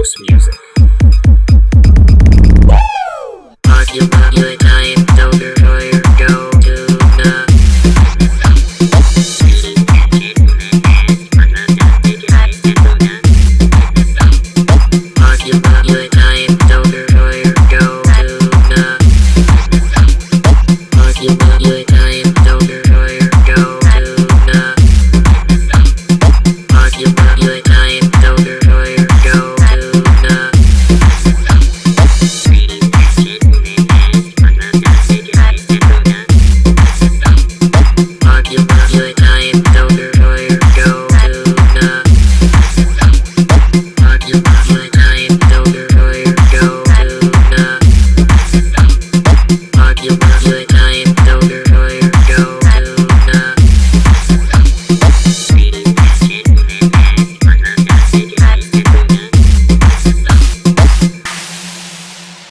house music.